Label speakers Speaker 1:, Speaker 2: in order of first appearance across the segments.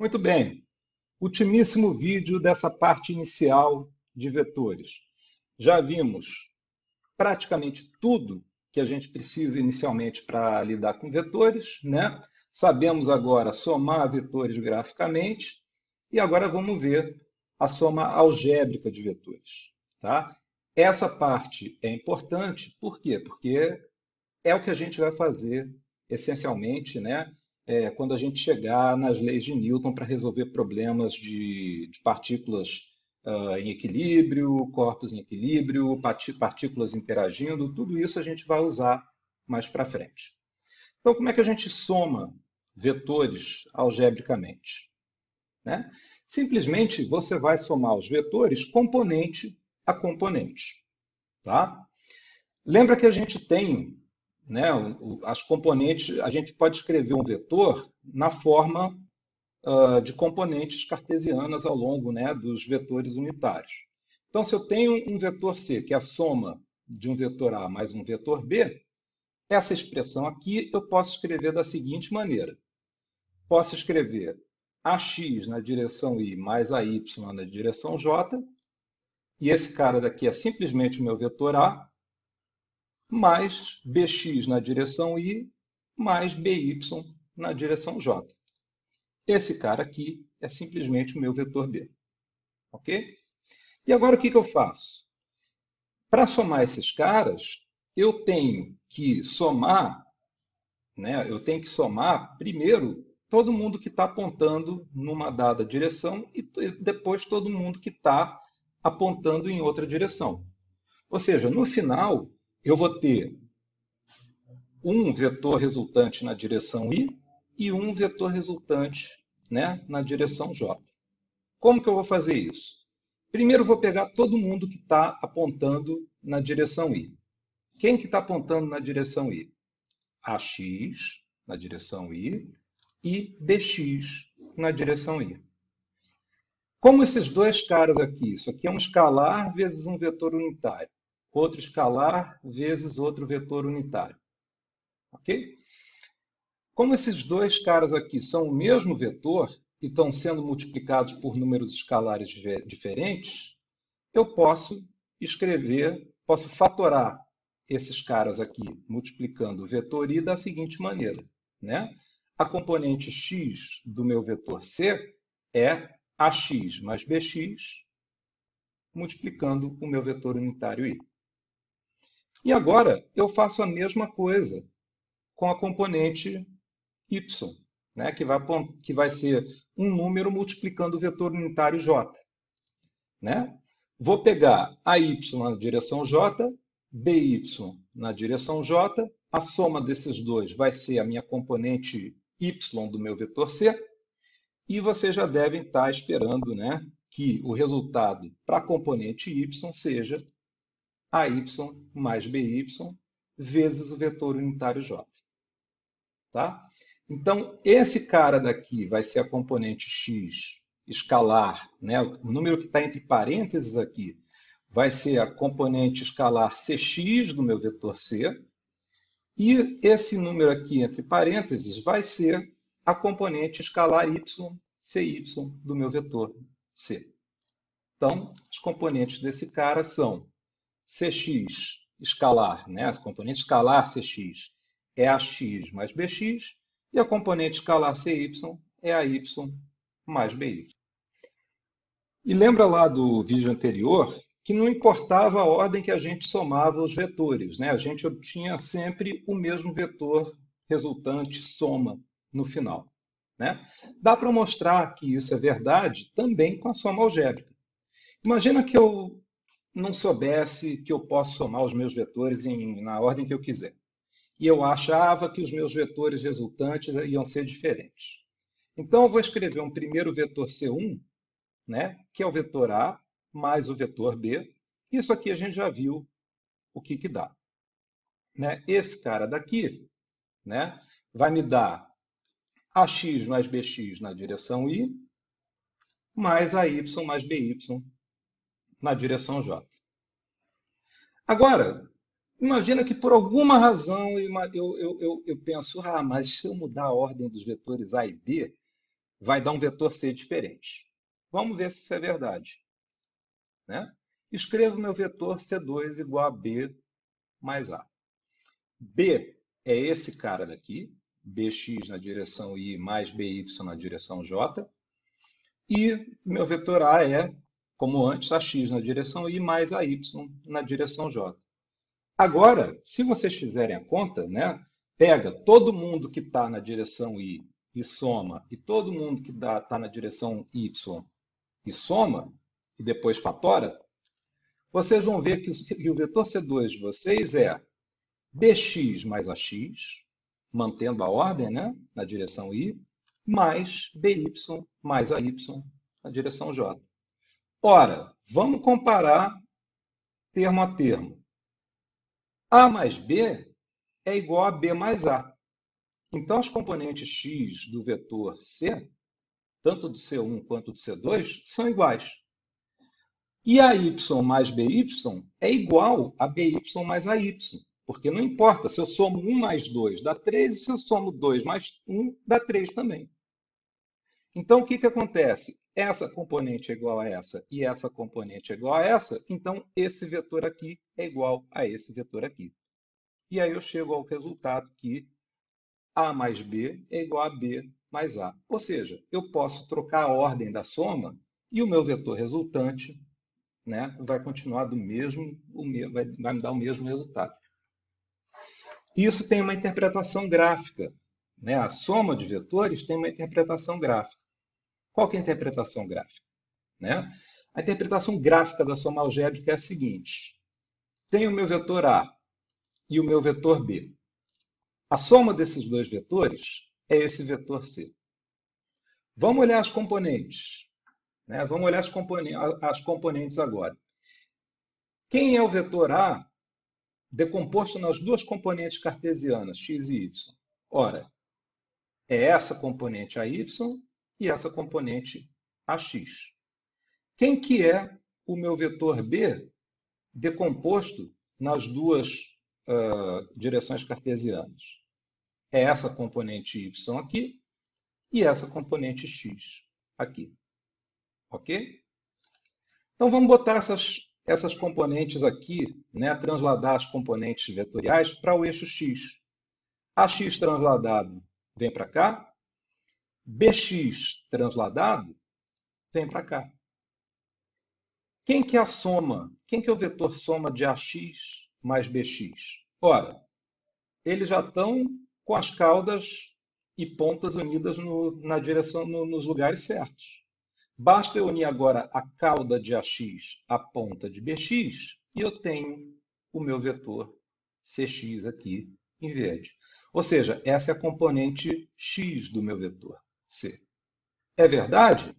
Speaker 1: Muito bem. Ultimíssimo vídeo dessa parte inicial de vetores. Já vimos praticamente tudo que a gente precisa inicialmente para lidar com vetores, né? Sabemos agora somar vetores graficamente e agora vamos ver a soma algébrica de vetores, tá? Essa parte é importante, por quê? Porque é o que a gente vai fazer essencialmente, né? É, quando a gente chegar nas leis de Newton para resolver problemas de, de partículas uh, em equilíbrio, corpos em equilíbrio, partículas interagindo, tudo isso a gente vai usar mais para frente. Então, como é que a gente soma vetores algebricamente? Né? Simplesmente você vai somar os vetores componente a componente. Tá? Lembra que a gente tem né, as componentes, a gente pode escrever um vetor na forma uh, de componentes cartesianas ao longo né, dos vetores unitários. Então, se eu tenho um vetor C, que é a soma de um vetor A mais um vetor B, essa expressão aqui eu posso escrever da seguinte maneira. Posso escrever AX na direção Y mais AY na direção J, e esse cara daqui é simplesmente o meu vetor A, mais bx na direção y, mais by na direção j. Esse cara aqui é simplesmente o meu vetor b. Ok? E agora o que, que eu faço? Para somar esses caras, eu tenho que somar, né, eu tenho que somar primeiro todo mundo que está apontando numa dada direção e depois todo mundo que está apontando em outra direção. Ou seja, no final, eu vou ter um vetor resultante na direção i e um vetor resultante né, na direção j. Como que eu vou fazer isso? Primeiro, vou pegar todo mundo que está apontando na direção i. Quem que está apontando na direção i? AX na direção i e BX na direção i. Como esses dois caras aqui, isso aqui é um escalar vezes um vetor unitário outro escalar vezes outro vetor unitário. Ok? Como esses dois caras aqui são o mesmo vetor e estão sendo multiplicados por números escalares diferentes, eu posso escrever, posso fatorar esses caras aqui, multiplicando o vetor i da seguinte maneira. Né? A componente x do meu vetor c é ax mais bx, multiplicando o meu vetor unitário i. E agora eu faço a mesma coisa com a componente y, né, que, vai, que vai ser um número multiplicando o vetor unitário j. Né? Vou pegar a y na direção j, by na direção j, a soma desses dois vai ser a minha componente y do meu vetor c, e vocês já devem estar esperando né, que o resultado para a componente y seja AY mais BY vezes o vetor unitário J. Tá? Então, esse cara daqui vai ser a componente x escalar, né? o número que está entre parênteses aqui vai ser a componente escalar cx do meu vetor C, e esse número aqui entre parênteses vai ser a componente escalar y, cy do meu vetor C. Então, os componentes desse cara são Cx escalar, né? a componente escalar Cx é ax mais bx, e a componente escalar cy é a y mais by. E lembra lá do vídeo anterior que não importava a ordem que a gente somava os vetores, né? a gente obtinha sempre o mesmo vetor resultante soma no final. Né? Dá para mostrar que isso é verdade também com a soma algébrica. Imagina que eu não soubesse que eu posso somar os meus vetores em, na ordem que eu quiser. E eu achava que os meus vetores resultantes iam ser diferentes. Então, eu vou escrever um primeiro vetor C1, né, que é o vetor A, mais o vetor B. Isso aqui a gente já viu o que, que dá. Né? Esse cara daqui né, vai me dar AX mais BX na direção I, mais AY mais BY na direção J. Agora, imagina que por alguma razão eu, eu, eu, eu penso, ah, mas se eu mudar a ordem dos vetores A e B, vai dar um vetor C diferente. Vamos ver se isso é verdade. Né? Escrevo meu vetor C2 igual a B mais A. B é esse cara daqui, bx na direção i mais by na direção j. E meu vetor A é, como antes, ax na direção i mais ay na direção j. Agora, se vocês fizerem a conta, né, pega todo mundo que está na direção i e soma, e todo mundo que está na direção y e soma, e depois fatora, vocês vão ver que o vetor C2 de vocês é bx mais ax, mantendo a ordem né, na direção i, mais by mais ay na direção j. Ora, vamos comparar termo a termo. A mais B é igual a B mais A. Então, as componentes x do vetor C, tanto do C1 quanto do C2, são iguais. E a y mais by é igual a by mais ay. Porque não importa, se eu somo 1 mais 2 dá 3, e se eu somo 2 mais 1 dá 3 também. Então, o que, que acontece? Essa componente é igual a essa e essa componente é igual a essa, então esse vetor aqui é igual a esse vetor aqui. E aí eu chego ao resultado que A mais B é igual a B mais A. Ou seja, eu posso trocar a ordem da soma e o meu vetor resultante né, vai continuar do mesmo, vai, vai me dar o mesmo resultado. Isso tem uma interpretação gráfica. Né? A soma de vetores tem uma interpretação gráfica. Qual é a interpretação gráfica? Né? A interpretação gráfica da soma algébrica é a seguinte. Tenho o meu vetor A e o meu vetor B. A soma desses dois vetores é esse vetor C. Vamos olhar as componentes. Né? Vamos olhar as, componentes, as componentes agora. Quem é o vetor A decomposto nas duas componentes cartesianas, x e y? Ora, é essa componente AY e essa componente AX. Quem que é o meu vetor B decomposto nas duas uh, direções cartesianas? É essa componente Y aqui e essa componente X aqui. Ok? Então vamos botar essas, essas componentes aqui, né, transladar as componentes vetoriais para o eixo x. AX transladado vem para cá, BX transladado vem para cá. Quem que é a soma? Quem que é o vetor soma de AX mais BX? Ora, eles já estão com as caudas e pontas unidas no, na direção, no, nos lugares certos. Basta eu unir agora a cauda de AX à ponta de BX e eu tenho o meu vetor CX aqui em verde. Ou seja, essa é a componente x do meu vetor C. É verdade?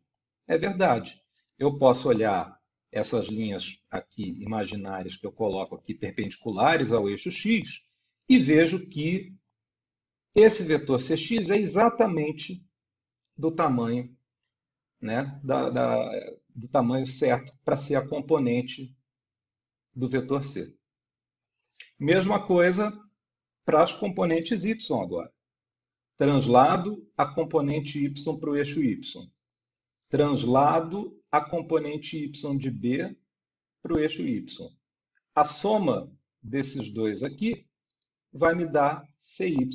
Speaker 1: É verdade. Eu posso olhar essas linhas aqui imaginárias que eu coloco aqui perpendiculares ao eixo x e vejo que esse vetor CX é exatamente do tamanho né, da, da, do tamanho certo para ser a componente do vetor C. Mesma coisa para as componentes y agora. Translado a componente y para o eixo y. Translado a componente y de b para o eixo y. A soma desses dois aqui vai me dar cy.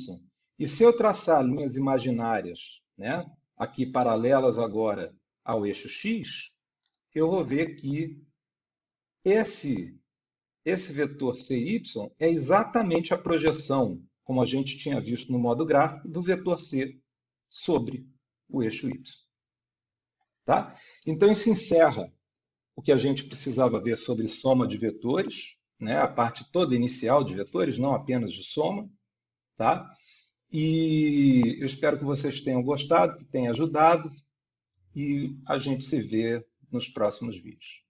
Speaker 1: E se eu traçar linhas imaginárias, né, aqui paralelas agora ao eixo x, eu vou ver que esse, esse vetor cy é exatamente a projeção, como a gente tinha visto no modo gráfico, do vetor c sobre o eixo y. Tá? Então, isso encerra o que a gente precisava ver sobre soma de vetores, né? a parte toda inicial de vetores, não apenas de soma. Tá? E eu espero que vocês tenham gostado, que tenha ajudado, e a gente se vê nos próximos vídeos.